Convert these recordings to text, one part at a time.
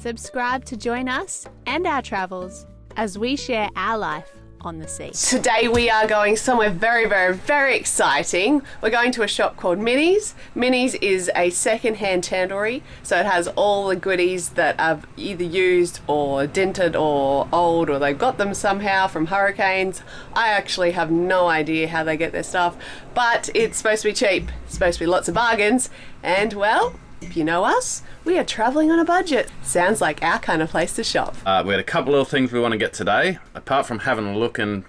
Subscribe to join us and our travels as we share our life on the sea. Today we are going somewhere very, very, very exciting. We're going to a shop called Minney's. Minney's is a second-hand chandlery, so it has all the goodies that are either used or dented or old, or they've got them somehow from hurricanes. I actually have no idea how they get their stuff, but it's supposed to be cheap. It's supposed to be lots of bargains, and well, if you know us, we are traveling on a budget. Sounds like our kind of place to shop. Uh, we had a couple of things we want to get today. Apart from having a look and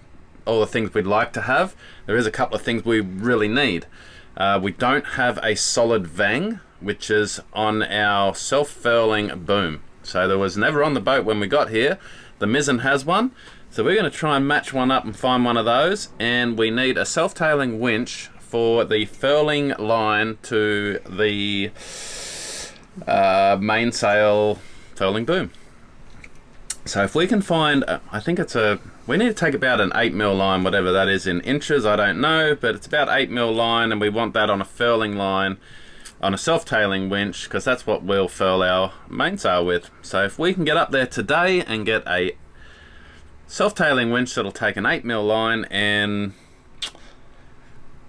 all the things we'd like to have, there is a couple of things we really need. Uh, we don't have a solid vang, which is on our self-furling boom. So there was never on the boat when we got here. The mizzen has one. So we're going to try and match one up and find one of those. And we need a self-tailing winch for the furling line to the uh, mainsail furling boom. So if we can find, uh, I think it's a, we need to take about an 8 mil line, whatever that is in inches, I don't know, but it's about 8 mil line and we want that on a furling line on a self-tailing winch because that's what we'll furl our mainsail with. So if we can get up there today and get a self-tailing winch that'll take an 8 mil line and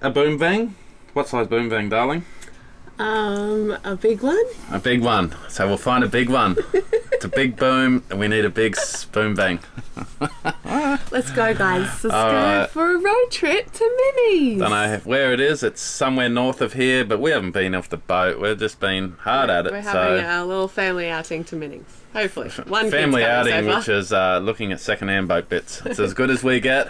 a boom vang. What size boom vang, darling? Um, a big one? A big one. So we'll find a big one. it's a big boom, and we need a big boom vang. Let's go, guys. Let's All go right. for a road trip to Minney's. Don't know where it is. It's somewhere north of here, but we haven't been off the boat. We've just been hard at it. We're having so a little family outing to Minney's. Hopefully, one family outing, which is uh, looking at second-hand boat bits. It's as good as we get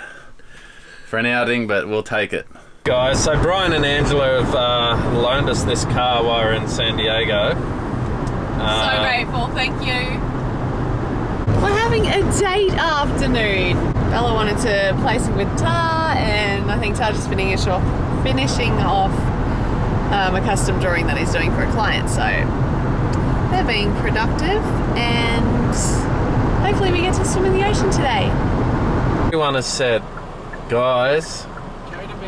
for an outing, but we'll take it. Guys, so Brian and Angela have uh, loaned us this car while we're in San Diego. Uh, so grateful. Thank you. We're having a date afternoon. Bella wanted to play some guitar, and I think Taj is finishing off, finishing off um, a custom drawing that he's doing for a client. So they're being productive, and hopefully we get to swim in the ocean today. Everyone has said, guys,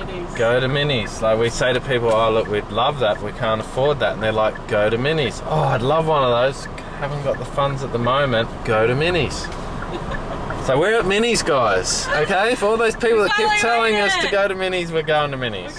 Go to go to Minney's. Like we say to people, oh look, we'd love that, we can't afford that, and they're like, go to Minney's. Oh, I'd love one of those. Haven't got the funds at the moment. Go to Minney's. so we're at Minney's, guys. Okay, for all those people that keep telling us to go to Minney's, we're going to Minney's.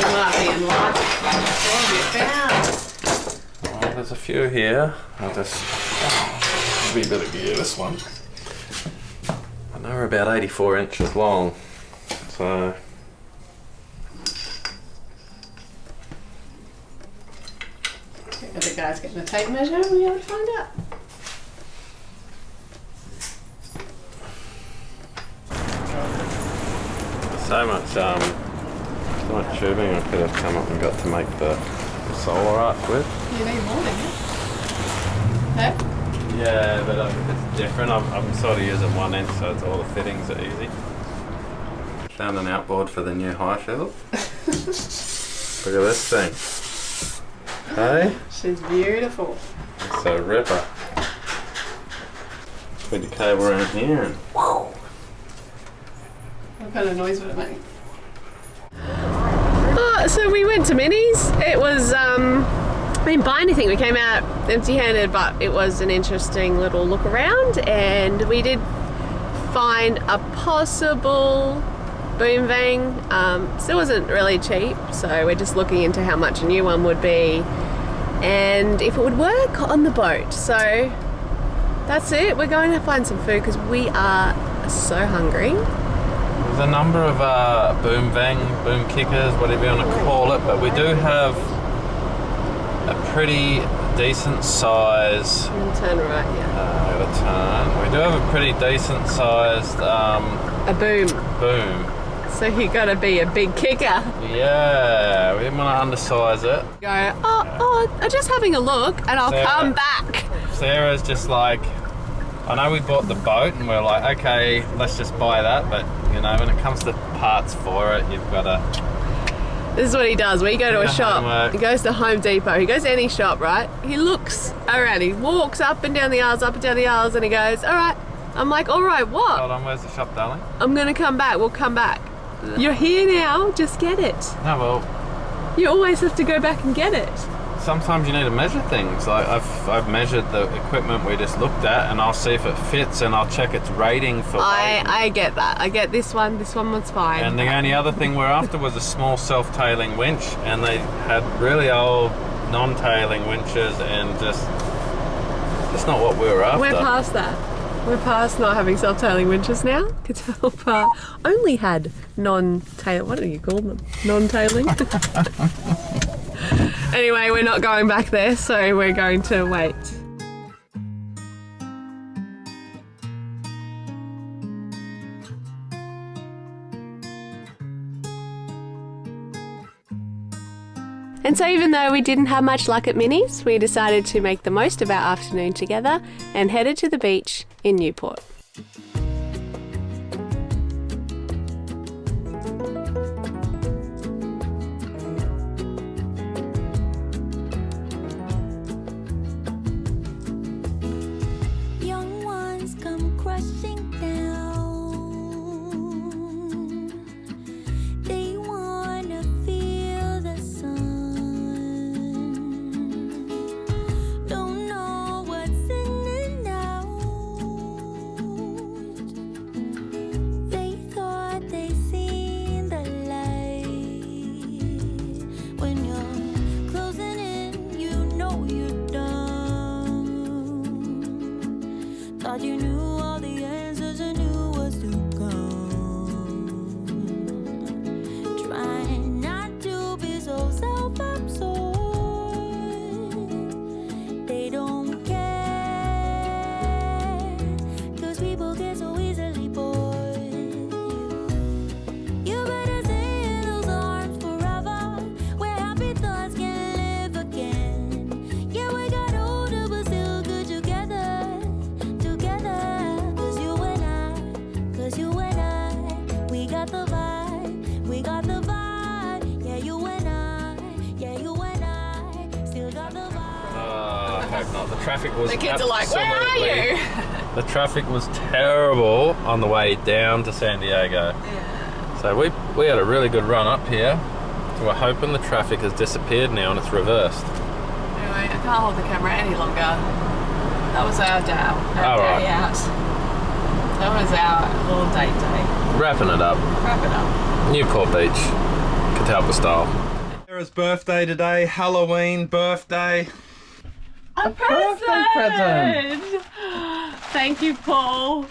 You might be in luck. What have you found? Well, there's a few here. I'll just oh, be a bit of gear this one. I know we're about 84 inches long, so the guys getting a tape measure? We able to find out. so much um, tubing I could have come up and got to make the, the solar arch with. You need more, don't you? Huh? Yeah, but um, it's different. I'm, I'm sort of using one inch, so it's all the fittings are easy. Found an outboard for the new Highfield. Look at this thing. Hey, She's beautiful. it's a ripper. Put the cable around here and What kind of noise would it make? Oh, so we went to Minney's. It was, um, we didn't buy anything. We came out empty handed, but it was an interesting little look around and we did find a possible boom vang. Um, still wasn't really cheap, so we're just looking into how much a new one would be and if it would work on the boat. So that's it. We're going to find some food because we are so hungry. There's a number of uh, boom vang, boom kickers, whatever you want to call it, but we do have a pretty decent size. Turn right, yeah. Uh, gotta turn. We do have a pretty decent sized um, A boom. boom. So you gotta be a big kicker. Yeah, we didn't want to undersize it. Go, oh, oh, I'm just having a look and I'll Sarah. come back. Sarah's just like, I know we bought the boat and we're like, okay, let's just buy that, but you know, when it comes to parts for it, you've got to This is what he does. When you go to a shop, homework. he goes to Home Depot. He goes to any shop, right? He looks around. He walks up and down the aisles, up and down the aisles, and he goes, "All right." I'm like, "All right, what?" Hold on, where's the shop, darling? I'm gonna come back. We'll come back. You're here now. Just get it. No, well, You always have to go back and get it. Sometimes you need to measure things. Like I've I've measured the equipment we just looked at, and I'll see if it fits, and I'll check its rating for I weight. I get that. I get this one. This one was fine. And the only other thing we're after was a small self-tailing winch, and they had really old non-tailing winches, and just it's not what we were after. We're past that. We're past not having self-tailing winches now. Catalpa only had non-tail. What do you call them? Non-tailing. anyway, we're not going back there, so we're going to wait. And so, even though we didn't have much luck at Minney's, we decided to make the most of our afternoon together and headed to the beach in Newport. Was The kids are like, "Where are you?" The traffic was terrible on the way down to San Diego. So we we had a really good run up here. So we're hoping the traffic has disappeared now and it's reversed. Anyway, I can't hold the camera any longer. That was our day, our All day right. out. That was our little date day. Wrapping it up. Wrapping up. Newport Beach, Catalpa style. Sarah's birthday today, Halloween birthday. A birthday present. Thank you, Paul.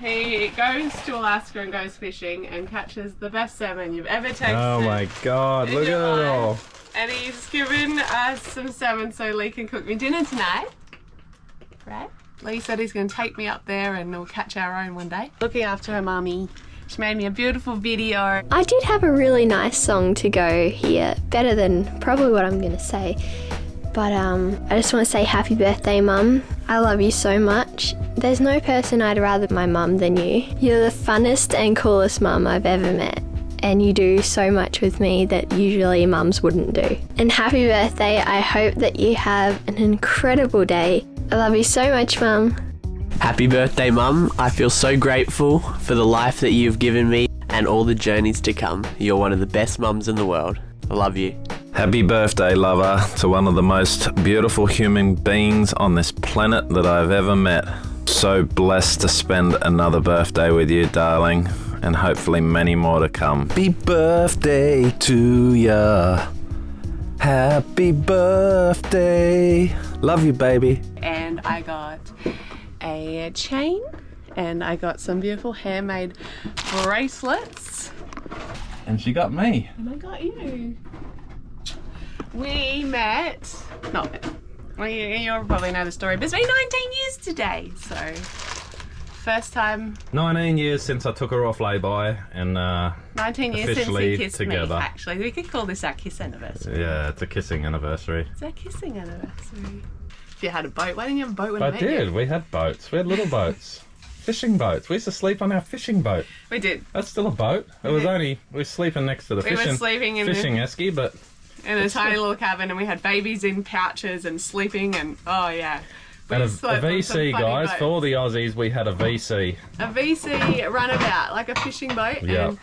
He goes to Alaska and goes fishing and catches the best salmon you've ever tasted. Oh my god, look at your it all. And he's given us some salmon so Lee can cook me dinner tonight. Right? Lee said he's going to take me up there and we'll catch our own one day. Looking after her mummy. She made me a beautiful video. I did have a really nice song to go here, better than probably what I'm going to say. But um, I just want to say happy birthday, Mum. I love you so much. There's no person I'd rather my mum than you. You're the funnest and coolest mum I've ever met. And you do so much with me that usually mums wouldn't do. And happy birthday. I hope that you have an incredible day. I love you so much, Mum. Happy birthday, Mum. I feel so grateful for the life that you've given me and all the journeys to come. You're one of the best mums in the world. I love you. Happy birthday, lover, to one of the most beautiful human beings on this planet that I've ever met. So blessed to spend another birthday with you, darling, and hopefully many more to come. Happy birthday to ya. Happy birthday. Love you, baby. And I got a chain and I got some beautiful handmade bracelets. And she got me. And I got you. We met, not met, well, you, you'll probably know the story, but it's been 19 years today. So, first time, 19 years since I took her off lay-by and uh, 19 years since he kissed together. me, actually. We could call this our kiss anniversary. yeah, it's a kissing anniversary. It's our kissing anniversary. If you had a boat, why didn't you have a boat when I, I did. you? We had boats. We had little boats. Fishing boats. We used to sleep on our fishing boat. We did. That's still a boat. It was did. only we were sleeping next to the We were fishing sleeping in the- fishing esky, but In a tiny little cabin, and we had babies in pouches and sleeping, and oh yeah. We and a, a slept on some VC, guys. For all the Aussies, we had a VC. a VC runabout, like a fishing boat. Yeah. And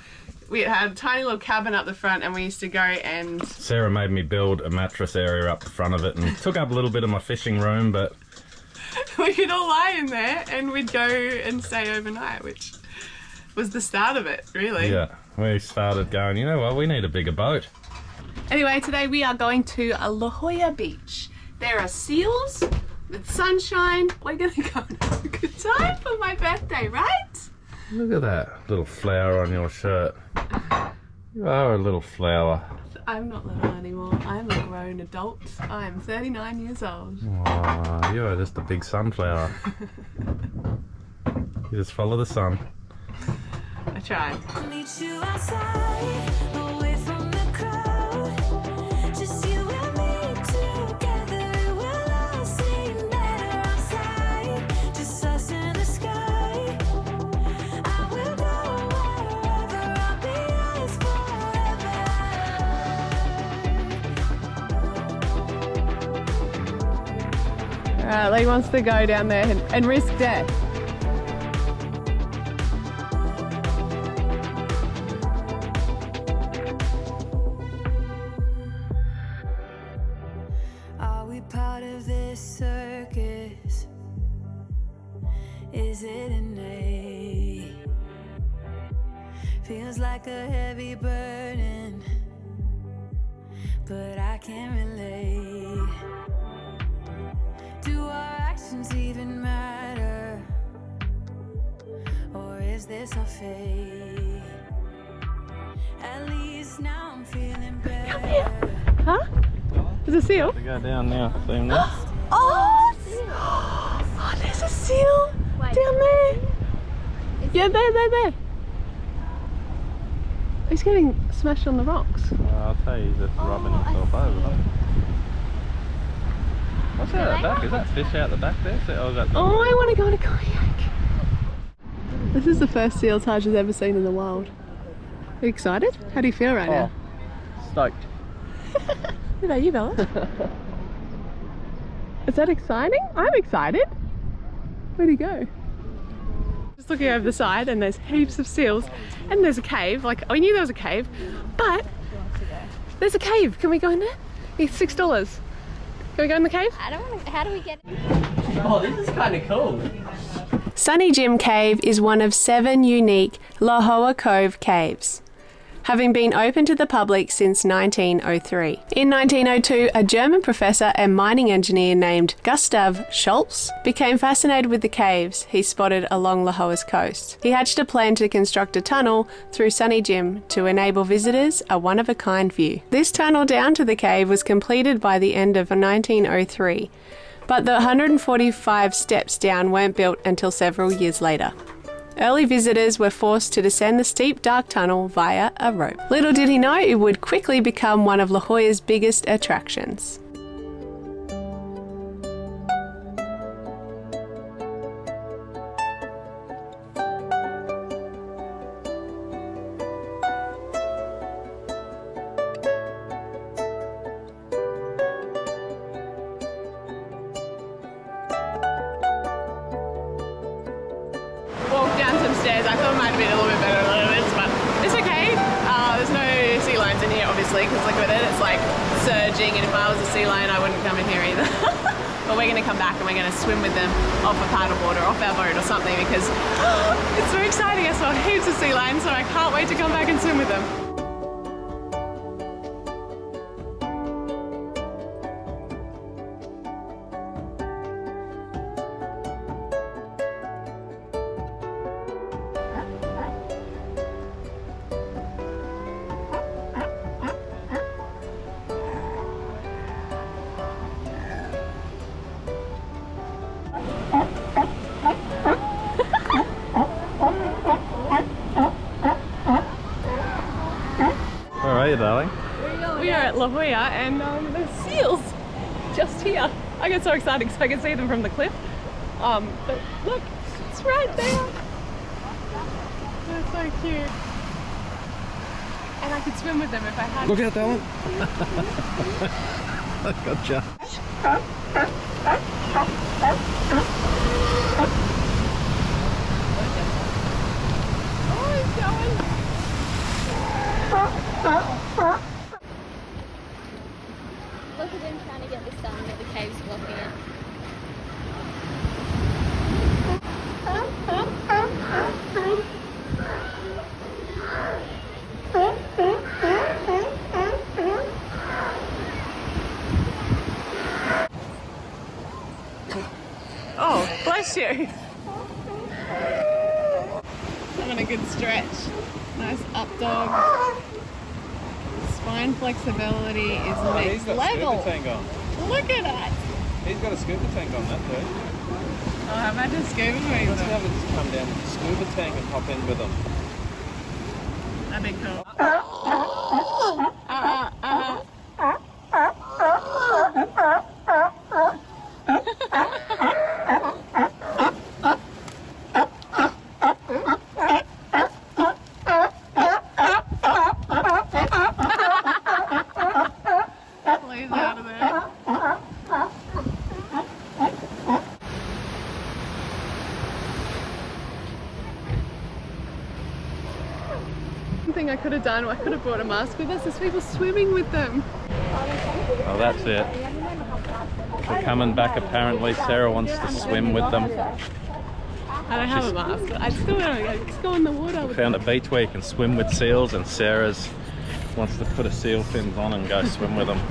we had a tiny little cabin up the front, and we used to go and Sarah made me build a mattress area up the front of it, and took up a little bit of my fishing room, but we could all lie in there, and we'd go and stay overnight, which was the start of it, really. yeah, we started going. You know what? We need a bigger boat. Anyway, today we are going to a La Jolla Beach. There are seals with sunshine. We're gonna go and have a good time for my birthday, right? Look at that little flower on your shirt. You are a little flower. I'm not little anymore. I'm a grown adult. I'm 39 years old. Aw, you are just a big sunflower. you just follow the sun. I tried. Uh, Alright, Lee wants to go down there and, and risk death. Are we part of this circus? Is it innate? Feels like a heavy burden, but I can't relate. Do our actions even matter? Or is this our fate? At least now I'm feeling better. Huh? There's a seal. We go down now. See him there? Oh, oh there's a seal down there. Yeah, there, there, there. He's getting smashed on the rocks. I'll tell you, he's just rubbing himself over. Look. What's that at the back? Is that fish out the back there? See, oh, that's Oh, I want to go on a kayak. This is the first seal Taj has ever seen in the wild. Are you excited? How do you feel right oh, now? stoked. What about you, Bella? Is that exciting? I'm excited. Where'd he go? Just looking over the side and there's heaps of seals and there's a cave. Like, I knew there was a cave, but there's a cave. Can we go in there? It's six dollars. Can we go in the cave? I don't want to. How do we get? in? Oh, this is kind of cool. Sunny Jim Cave is one of seven unique La Jolla Cove caves, having been open to the public since 1903. In 1902, a German professor and mining engineer named Gustav Schultz became fascinated with the caves he spotted along La Jolla's coast. He hatched a plan to construct a tunnel through Sunny Jim to enable visitors a one of a kind view. This tunnel down to the cave was completed by the end of 1903 but the 145 steps down weren't built until several years later. Early visitors were forced to descend the steep dark tunnel via a rope. Little did he know it would quickly become one of La Jolla's biggest attractions. I thought it might have been a little bit better than this, but it's okay. Uh, there's no sea lions in here, obviously, because look at it. It's like surging, and if I was a sea lion, I wouldn't come in here either. but we're going to come back and we're going to swim with them off a paddleboard or off our boat or something because it's so exciting. I saw heaps of sea lions, so I can't wait to come back and swim with them. La Jolla and um, there's seals just here. I get so excited because I can see them from the cliff. Um, but look, it's right there. They're so cute. And I could swim with them if I had to. Look out, darling. gotcha. Oh, he's going. Look at him trying to get the sun, but the cave's blocking it. Oh, bless you. Having a good stretch. Nice up dog. Spine flexibility is next level. tank on. Look at that. He's got a scuba tank on that too. Oh, I imagine scuba with Let's them. have it just come down with the scuba tank and hop in with them. That'd be cool. Could have done, I could have brought a mask with us. There's people swimming with them. Oh, that's it. We're coming back. Apparently, Sarah wants to swim with them. I don't have a mask, but I still want to just go in the water We Found a beach where you can swim with seals, and Sarah's wants to put a seal fins on and go swim with them.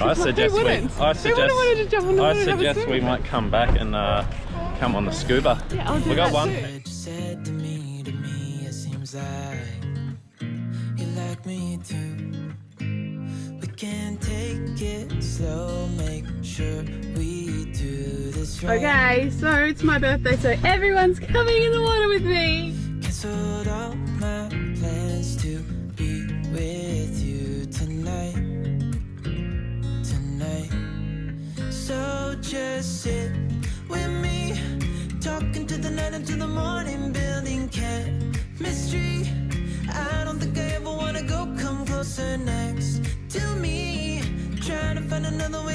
I suggest we. I suggest. want to jump in the I water and have a suggest we might come back and uh, come on the scuba. Yeah, I'll do we got that one. too. Me too. We can take it slow, make sure we do this right. Okay, so it's my birthday, so everyone's coming in the water with me. Cancelled all my plans to be with you tonight. Tonight. So just sit with me, talking to the night until the morning, building chemistry.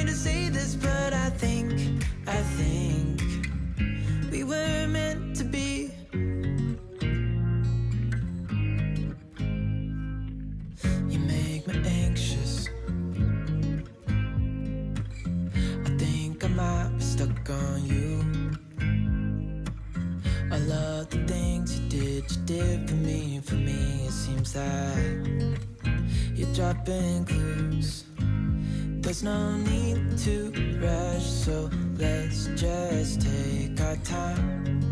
To say this, but I think, I think we were meant to be. You make me anxious. I think I might be stuck on you. I love the things you did, you did for me. For me, it seems like you're dropping clues. There's no need to rush, so let's just take our time.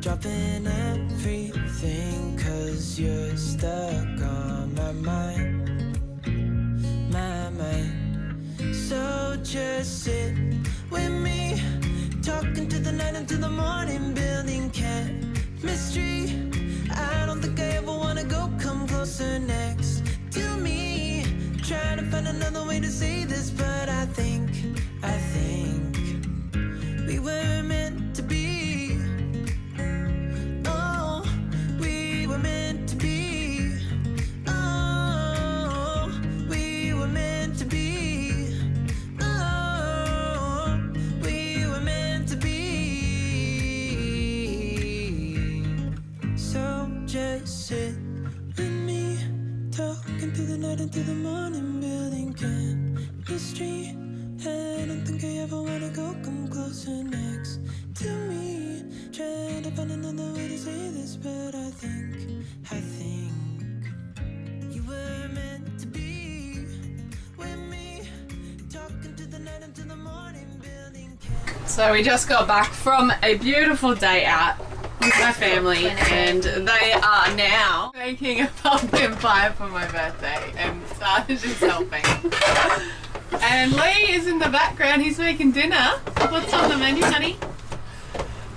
Dropping everything, cause you're stuck on my mind. My mind. So just sit with me, talking to the night until the morning, building chemistry. I don't think I ever wanna go come closer next. Trying to find another way to say this, but I think, I think we were meant So we just got back from a beautiful day out with my family and they are now making a pumpkin pie for my birthday and Sarge is helping. And Lee is in the background, he's making dinner. What's on the menu, honey?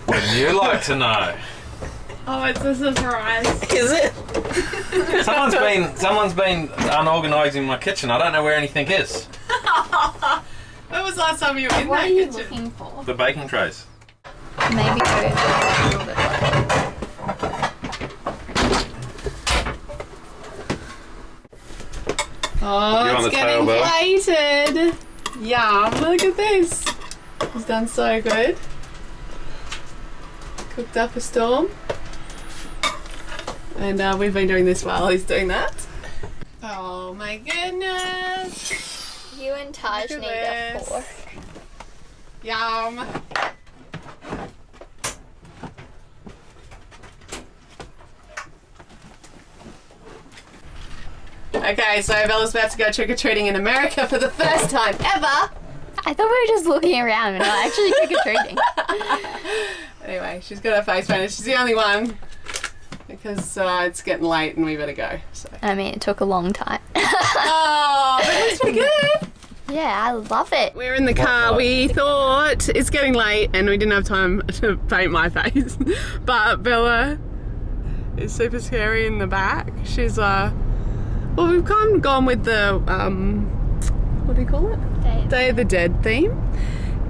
Would you like to know? Oh, it's a surprise. Is it? someone's been someone's been unorganising my kitchen. I don't know where anything is. When was the last time you were in What that are you kitchen? looking for? The baking trays. Maybe go a little bit lower. Oh, You're it's the tail, getting Belle. plated. Yum! Look at this. It's done so good. Cooked up a storm. And uh, we've been doing this while he's doing that. Oh my goodness! You and Taj need at a this. fork. Yum! Okay, so Bella's about to go trick or treating in America for the first time ever. I thought we were just looking around and not actually trick or treating. Anyway, she's got her face painted. She's the only one because uh, it's getting late and we better go. So. I mean, it took a long time. Oh, but it looks pretty good. Yeah, I love it. We're in the car. We thought it's getting late and we didn't have time to paint my face. but Bella is super scary in the back. She's uh well we've kind of gone with the um what do you call it? Day of the Dead theme.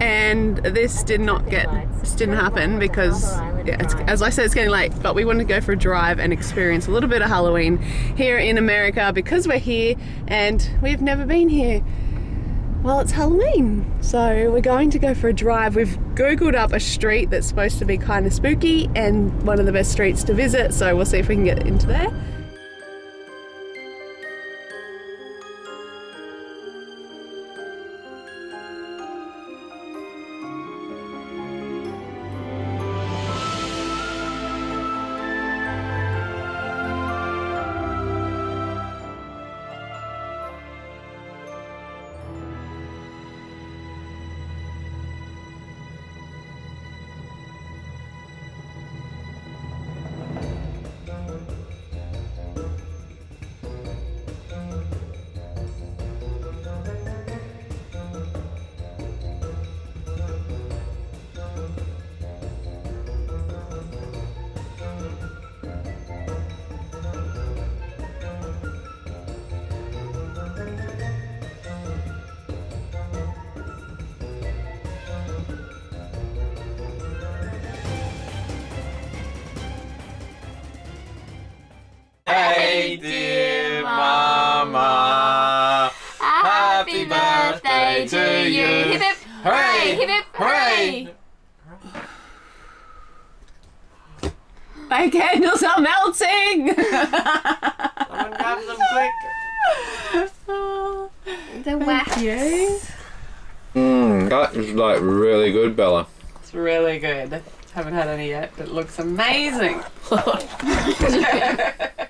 And this did not get this didn't happen because yeah, it's, as I said it's getting late but we wanted to go for a drive and experience a little bit of Halloween here in America because we're here and we've never been here well, it's Halloween, so we're going to go for a drive. We've googled up a street that's supposed to be kind of spooky and one of the best streets to visit, so we'll see if we can get into there. My candles are melting! Someone grab them quick. The wax. Mm, that is like really good, Bella. It's really good. Haven't had any yet, but it looks amazing.